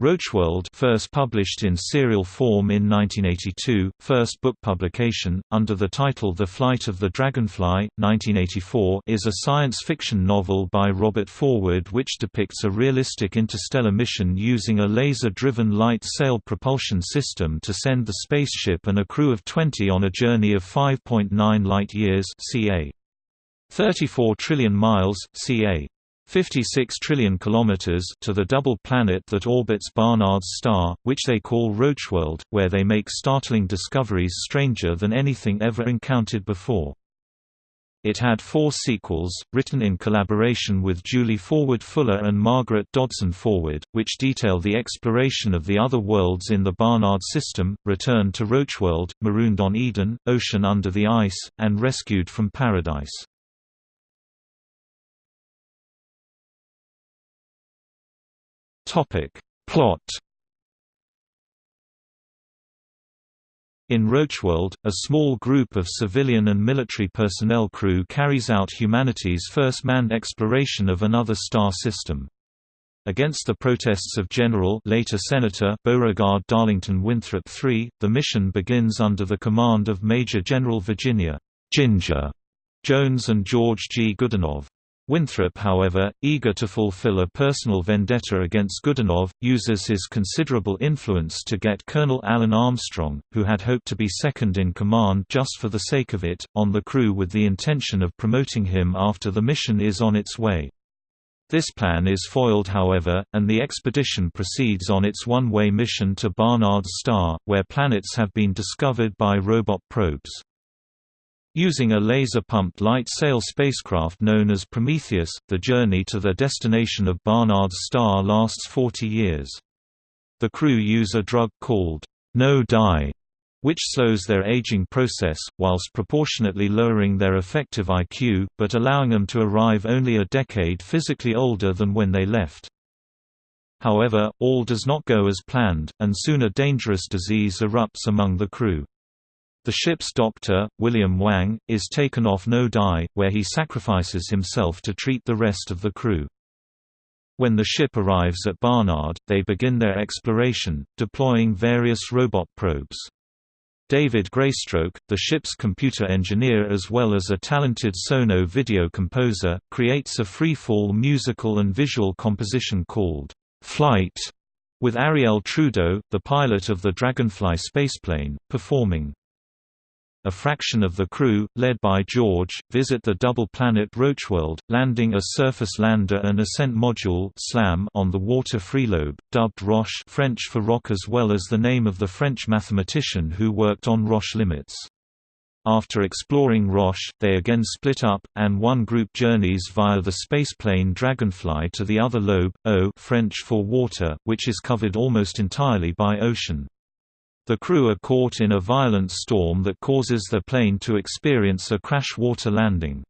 Rocheworld first published in serial form in 1982, first book publication, under the title The Flight of the Dragonfly, 1984 is a science fiction novel by Robert Forward which depicts a realistic interstellar mission using a laser-driven light sail propulsion system to send the spaceship and a crew of 20 on a journey of 5.9 light-years ca. 34 trillion miles, ca. 56 trillion kilometers to the double planet that orbits Barnard's star, which they call Rocheworld, where they make startling discoveries stranger than anything ever encountered before. It had four sequels, written in collaboration with Julie Forward Fuller and Margaret Dodson Forward, which detail the exploration of the other worlds in the Barnard system, Return to Rocheworld, Marooned on Eden, Ocean Under the Ice, and Rescued from Paradise. Topic. Plot In Rocheworld, a small group of civilian and military personnel crew carries out humanity's first manned exploration of another star system. Against the protests of General later Senator Beauregard Darlington Winthrop III, the mission begins under the command of Major General Virginia Ginger Jones and George G. Goodenough. Winthrop however, eager to fulfill a personal vendetta against Goodenough, uses his considerable influence to get Colonel Alan Armstrong, who had hoped to be second in command just for the sake of it, on the crew with the intention of promoting him after the mission is on its way. This plan is foiled however, and the expedition proceeds on its one-way mission to Barnard's star, where planets have been discovered by robot probes. Using a laser-pumped light sail spacecraft known as Prometheus, the journey to their destination of Barnard's star lasts 40 years. The crew use a drug called no-dye, which slows their aging process, whilst proportionately lowering their effective IQ, but allowing them to arrive only a decade physically older than when they left. However, all does not go as planned, and soon a dangerous disease erupts among the crew. The ship's doctor, William Wang, is taken off No Dai, where he sacrifices himself to treat the rest of the crew. When the ship arrives at Barnard, they begin their exploration, deploying various robot probes. David Greystroke, the ship's computer engineer as well as a talented Sono video composer, creates a free-fall musical and visual composition called Flight, with Ariel Trudeau, the pilot of the Dragonfly spaceplane, performing a fraction of the crew, led by George, visit the double-planet Rocheworld, landing a surface lander and ascent module on the water freelobe, dubbed Roche French for rock as well as the name of the French mathematician who worked on Roche limits. After exploring Roche, they again split up, and one group journeys via the spaceplane Dragonfly to the other lobe, Eau French for water, which is covered almost entirely by ocean. The crew are caught in a violent storm that causes the plane to experience a crash water landing.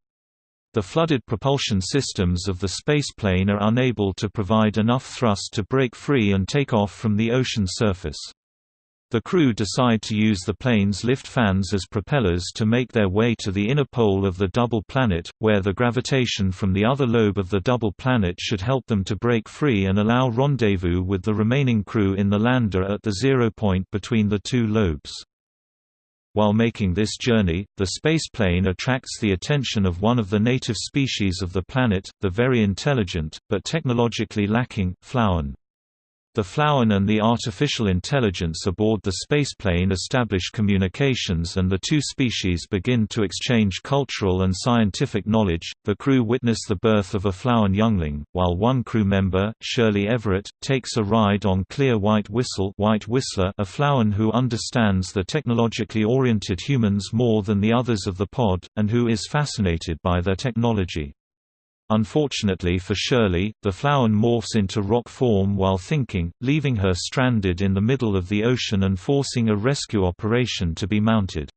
The flooded propulsion systems of the spaceplane are unable to provide enough thrust to break free and take off from the ocean surface. The crew decide to use the plane's lift fans as propellers to make their way to the inner pole of the double planet, where the gravitation from the other lobe of the double planet should help them to break free and allow rendezvous with the remaining crew in the lander at the zero point between the two lobes. While making this journey, the spaceplane attracts the attention of one of the native species of the planet, the very intelligent, but technologically lacking, Flouwen. The Flouwen and the artificial intelligence aboard the spaceplane establish communications and the two species begin to exchange cultural and scientific knowledge. The crew witness the birth of a Flouwen youngling, while one crew member, Shirley Everett, takes a ride on Clear White Whistle, White Whistler, a Flouwen who understands the technologically oriented humans more than the others of the pod, and who is fascinated by their technology. Unfortunately for Shirley, the Flouwen morphs into rock form while thinking, leaving her stranded in the middle of the ocean and forcing a rescue operation to be mounted.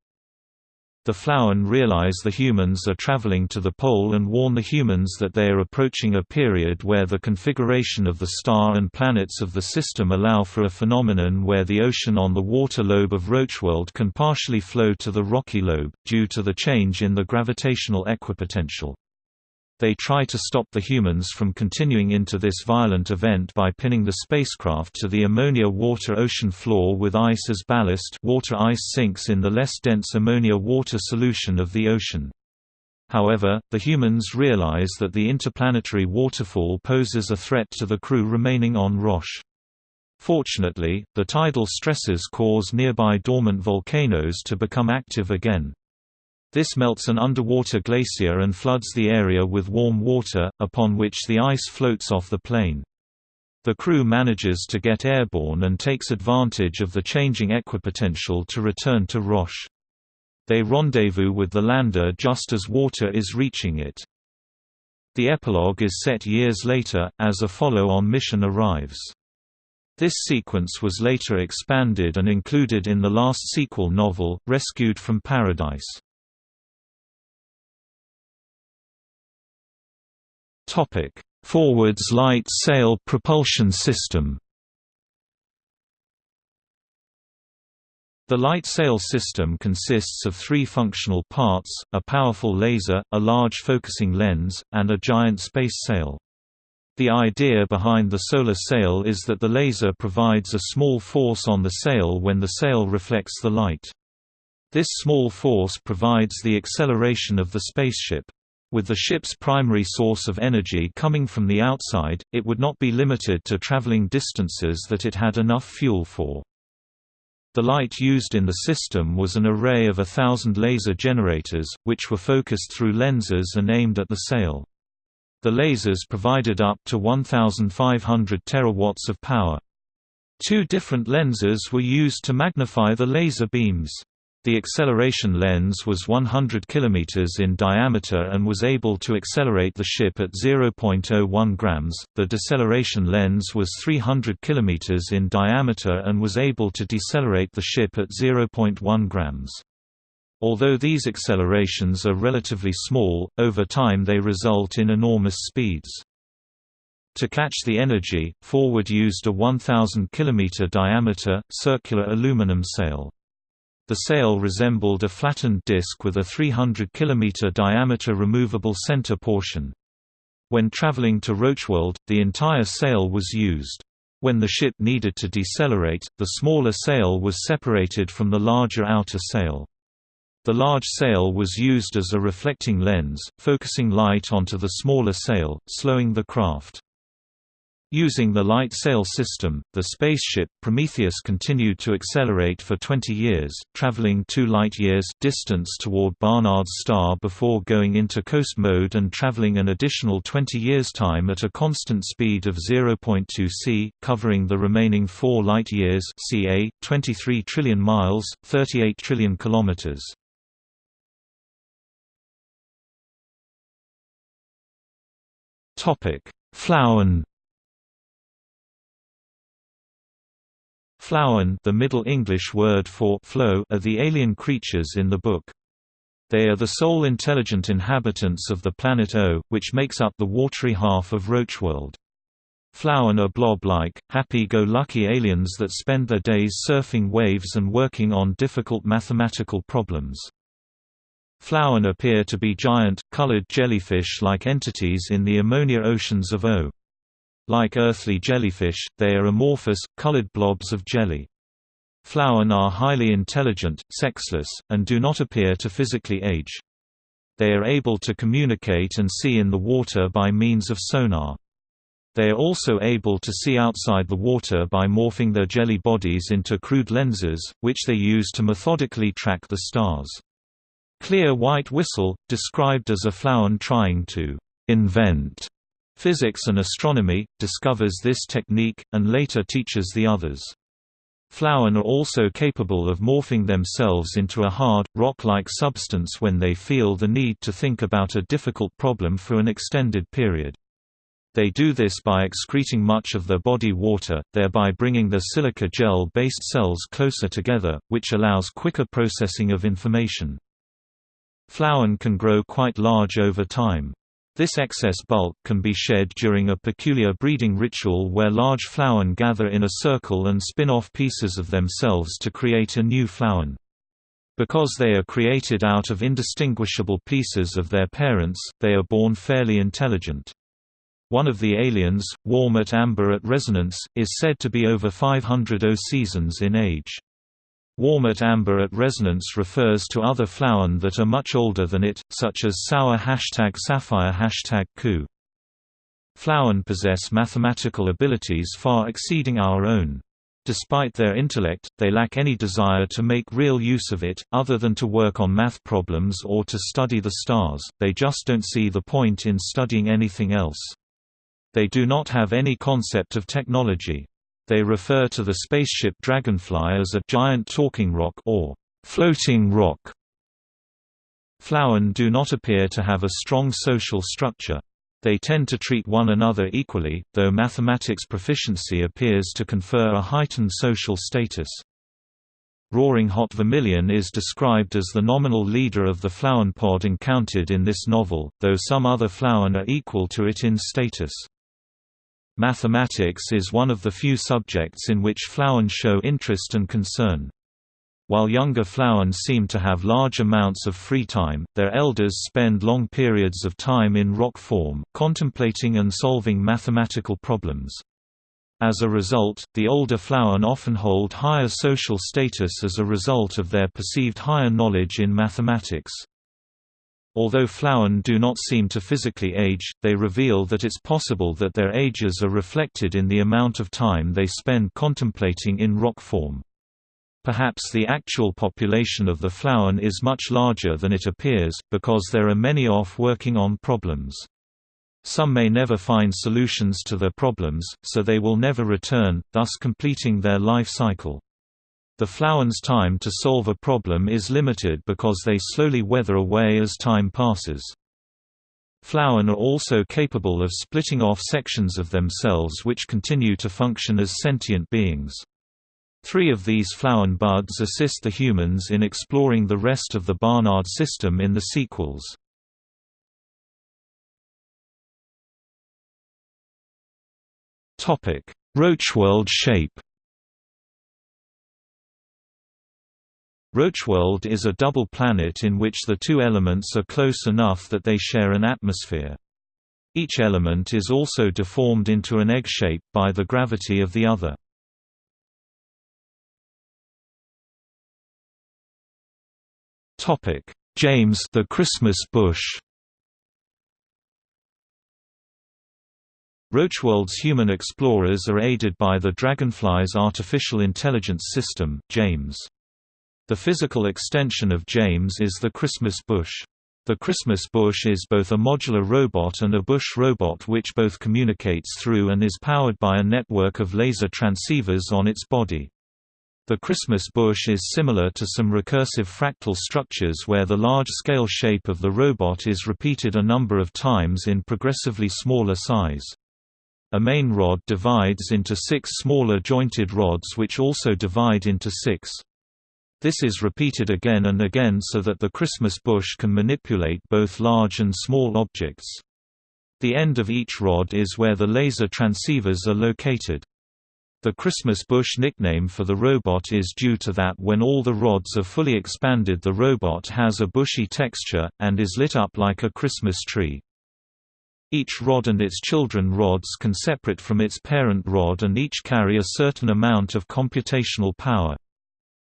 The Flouwen realize the humans are traveling to the pole and warn the humans that they are approaching a period where the configuration of the star and planets of the system allow for a phenomenon where the ocean on the water lobe of Rocheworld can partially flow to the rocky lobe, due to the change in the gravitational equipotential. They try to stop the humans from continuing into this violent event by pinning the spacecraft to the ammonia-water ocean floor with ice as ballast water ice sinks in the less dense ammonia-water solution of the ocean. However, the humans realize that the interplanetary waterfall poses a threat to the crew remaining on Roche. Fortunately, the tidal stresses cause nearby dormant volcanoes to become active again. This melts an underwater glacier and floods the area with warm water, upon which the ice floats off the plane. The crew manages to get airborne and takes advantage of the changing equipotential to return to Roche. They rendezvous with the lander just as water is reaching it. The epilogue is set years later, as a follow-on mission arrives. This sequence was later expanded and included in the last sequel novel, Rescued from Paradise. Topic: Forwards light sail propulsion system. The light sail system consists of three functional parts, a powerful laser, a large focusing lens, and a giant space sail. The idea behind the solar sail is that the laser provides a small force on the sail when the sail reflects the light. This small force provides the acceleration of the spaceship. With the ship's primary source of energy coming from the outside, it would not be limited to traveling distances that it had enough fuel for. The light used in the system was an array of a thousand laser generators, which were focused through lenses and aimed at the sail. The lasers provided up to 1,500 terawatts of power. Two different lenses were used to magnify the laser beams. The acceleration lens was 100 km in diameter and was able to accelerate the ship at 0.01 grams. The deceleration lens was 300 km in diameter and was able to decelerate the ship at 0.1 grams. Although these accelerations are relatively small, over time they result in enormous speeds. To catch the energy, Forward used a 1,000 km diameter, circular aluminum sail. The sail resembled a flattened disc with a 300 km diameter removable center portion. When traveling to Rocheworld, the entire sail was used. When the ship needed to decelerate, the smaller sail was separated from the larger outer sail. The large sail was used as a reflecting lens, focusing light onto the smaller sail, slowing the craft. Using the light sail system, the spaceship Prometheus continued to accelerate for 20 years, traveling 2 light-years distance toward Barnard's star before going into coast mode and traveling an additional 20 years time at a constant speed of 0.2 c, covering the remaining 4 light-years ca, 23 trillion miles, 38 trillion kilometers. Topic: Flouwen the Middle English word for flow are the alien creatures in the book. They are the sole intelligent inhabitants of the planet Eau, which makes up the watery half of Rocheworld. Flouwen are blob-like, happy-go-lucky aliens that spend their days surfing waves and working on difficult mathematical problems. Flouwen appear to be giant, colored jellyfish-like entities in the ammonia oceans of Eau. Like earthly jellyfish, they are amorphous, colored blobs of jelly. Flouwen are highly intelligent, sexless, and do not appear to physically age. They are able to communicate and see in the water by means of sonar. They are also able to see outside the water by morphing their jelly bodies into crude lenses, which they use to methodically track the stars. Clear White Whistle, described as a Flouwen trying to invent Physics and astronomy, discovers this technique, and later teaches the others. Flouwen are also capable of morphing themselves into a hard, rock-like substance when they feel the need to think about a difficult problem for an extended period. They do this by excreting much of their body water, thereby bringing their silica gel-based cells closer together, which allows quicker processing of information. Flouwen can grow quite large over time. This excess bulk can be shed during a peculiar breeding ritual where large Flouwen gather in a circle and spin off pieces of themselves to create a new Flouwen. Because they are created out of indistinguishable pieces of their parents, they are born fairly intelligent. One of the aliens, Warm-at Amber at Resonance, is said to be over 500 Eau seasons in age. Warm-at Amber at Resonance refers to other Flouwen that are much older than it, such as Sour hashtag Sapphire hashtag Ku. Flouwen possess mathematical abilities far exceeding our own. Despite their intellect, they lack any desire to make real use of it, other than to work on math problems or to study the stars, they just don't see the point in studying anything else. They do not have any concept of technology. They refer to the spaceship Dragonfly as a giant talking rock or floating rock. Flouwen do not appear to have a strong social structure. They tend to treat one another equally, though mathematics proficiency appears to confer a heightened social status. Roaring Hot Vermilion is described as the nominal leader of the Flouwen pod encountered in this novel, though some other Flouwen are equal to it in status. Mathematics is one of the few subjects in which Flouwen show interest and concern. While younger Flouwen seem to have large amounts of free time, their elders spend long periods of time in rock form, contemplating and solving mathematical problems. As a result, the older Flouwen often hold higher social status as a result of their perceived higher knowledge in mathematics. Although Flouwen do not seem to physically age, they reveal that it's possible that their ages are reflected in the amount of time they spend contemplating in rock form. Perhaps the actual population of the Flouwen is much larger than it appears, because there are many off working on problems. Some may never find solutions to their problems, so they will never return, thus completing their life cycle. The Flouwen's time to solve a problem is limited because they slowly weather away as time passes. Flouwen are also capable of splitting off sections of themselves which continue to function as sentient beings. Three of these Flouwen buds assist the humans in exploring the rest of the Barnard system in the sequels. Rocheworld shape Rocheworld is a double planet in which the two elements are close enough that they share an atmosphere. Each element is also deformed into an egg shape by the gravity of the other. Topic: James the Christmas bush Rocheworld's human explorers are aided by the Dragonfly's artificial intelligence system, James. The physical extension of James is the Christmas bush. The Christmas bush is both a modular robot and a bush robot which both communicates through and is powered by a network of laser transceivers on its body. The Christmas bush is similar to some recursive fractal structures where the large-scale shape of the robot is repeated a number of times in progressively smaller size. A main rod divides into six smaller jointed rods which also divide into six. This is repeated again and again so that the Christmas bush can manipulate both large and small objects. The end of each rod is where the laser transceivers are located. The Christmas bush nickname for the robot is due to that when all the rods are fully expanded the robot has a bushy texture, and is lit up like a Christmas tree. Each rod and its children rods can separate from its parent rod and each carry a certain amount of computational power.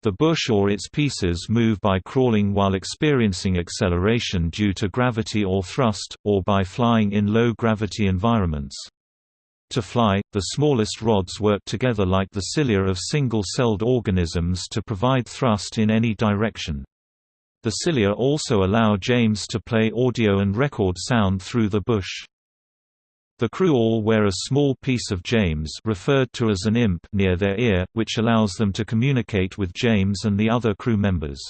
The bush or its pieces move by crawling while experiencing acceleration due to gravity or thrust, or by flying in low-gravity environments. To fly, the smallest rods work together like the cilia of single-celled organisms to provide thrust in any direction. The cilia also allow James to play audio and record sound through the bush. The crew all wear a small piece of James referred to as an imp near their ear, which allows them to communicate with James and the other crew members.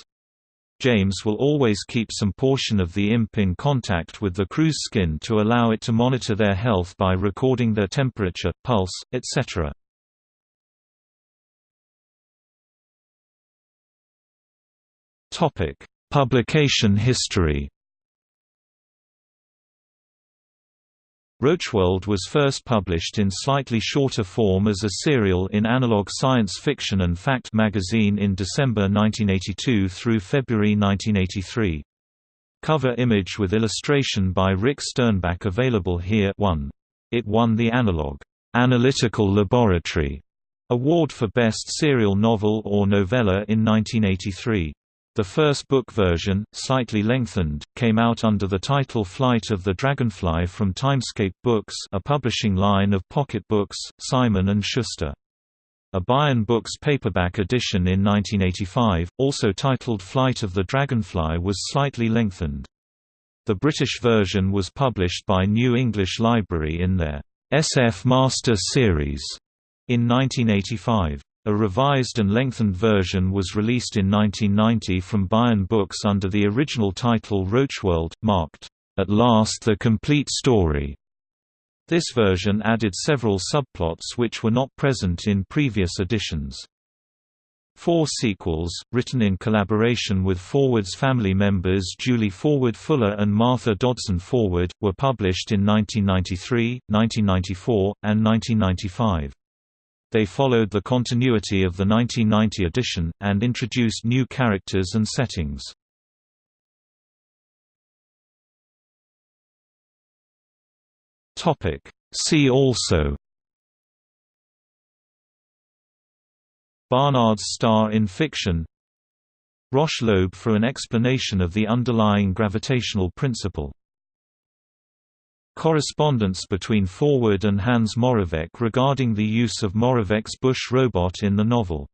James will always keep some portion of the imp in contact with the crew's skin to allow it to monitor their health by recording their temperature, pulse, etc. Publication history Rocheworld was first published in slightly shorter form as a serial in Analog Science Fiction and Fact magazine in December 1982 through February 1983. Cover image with illustration by Rick Sternbach available here 1. It won the Analog Analytical Laboratory Award for Best Serial Novel or Novella in 1983. The first book version, slightly lengthened, came out under the title Flight of the Dragonfly from Timescape Books a publishing line of pocket books, Simon & Schuster. A Baen Books paperback edition in 1985, also titled Flight of the Dragonfly was slightly lengthened. The British version was published by New English Library in their SF Master Series in 1985. A revised and lengthened version was released in 1990 from Baen Books under the original title Rocheworld, marked, "'At Last the Complete Story'". This version added several subplots which were not present in previous editions. Four sequels, written in collaboration with Forward's family members Julie Forward Fuller and Martha Dodson Forward, were published in 1993, 1994, and 1995. They followed the continuity of the 1990 edition, and introduced new characters and settings. See also Barnard's star in fiction Roche lobe for an explanation of the underlying gravitational principle Correspondence between Forward and Hans Moravec regarding the use of Moravec's Bush robot in the novel